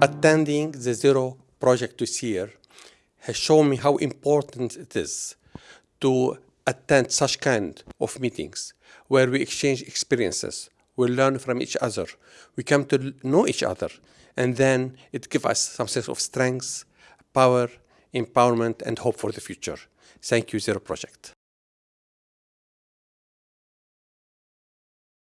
attending the Zero project this year has shown me how important it is to attend such kind of meetings where we exchange experiences, we learn from each other, we come to know each other, and then it gives us some sense of strength, power, empowerment, and hope for the future. Thank you, Zero Project.